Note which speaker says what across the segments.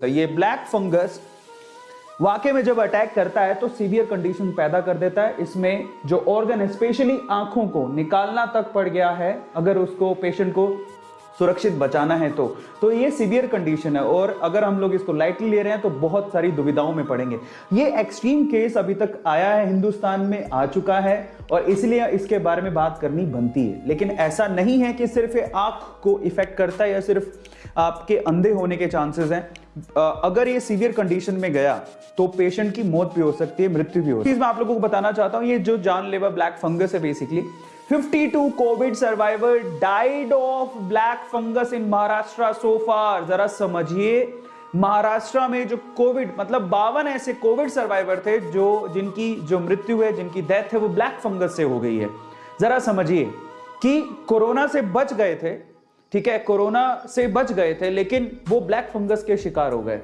Speaker 1: तो ये black fungus वाकई में जब अटैक करता है तो सीवियर कंडीशन पैदा कर देता है। इसमें जो ऑर्गन स्पेशली आँखों को निकालना तक पड़ गया है। अगर उसको पेशेंट को सुरक्षित बचाना है तो। तो ये सीवियर कंडीशन है और अगर हम लोग इसको लाइटली ले रहे हैं तो बहुत सारी दुविधाओं में पड़ेंगे। ये एक्सट्रीम केस अभी तक आया है हिंदुस्तान में, आ चुका है और इसलिए इसके बारे में बात करनी बनती है। लेकिन ऐसा नहीं है कि सिर्फ़ आँख को इफ़ेक्ट करता है या सिर्फ़ आपके अंधे होने के चांसेस हैं। अगर ये सीवियर कंडीशन में गया तो पेशेंट की मौत भी हो सकती है, मृत्यु भी हो सकती है। मैं आप लोगों को बताना चाहता हूँ, ये जो जानलेवा ब्लैक फंगस है basically 52 COVID survivor died of black fungus in Maharashtra so far जरा समझिए महाराष्ट्र में जो कोविड मतलब बावन ऐसे कोविड सर्वाइवर थे जो, जिनकी जो मृत्यु है, जिनकी डेथ है, वो ब्लैक फंगस से हो गई है। जरा समझिए कि कोरोना से बच गए थे, ठीक है, कोरोना से बच गए थे, लेकिन वो ब्लैक फंगस के शिकार हो गए।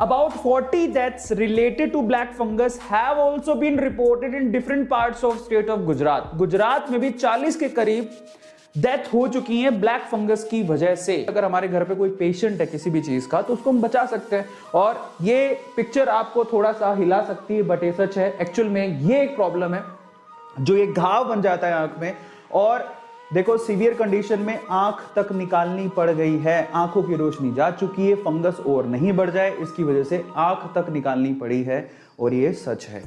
Speaker 1: About 40 deaths related to black fungus have also been reported in different parts of state of Gujarat. Gujarat में भी 40 के करीब डेथ हो चुकी है ब्लैक फंगस की वजह से अगर हमारे घर पे कोई पेशेंट है किसी भी चीज़ का तो उसको हम बचा सकते हैं और ये पिक्चर आपको थोड़ा सा हिला सकती है बट ये सच है एक्चुअल में ये एक प्रॉब्लम है, जो ये घाव बन जाता है आँख में, और देखो सीवियर कंडीशन में आँख तक निकालनी पड़ गई है। आँखों की रोशनी जा चुकी है फंगस और नहीं बढ़ जाए, इसकी वजह से आँख तक निकालनी पड़ी है और ये सच है।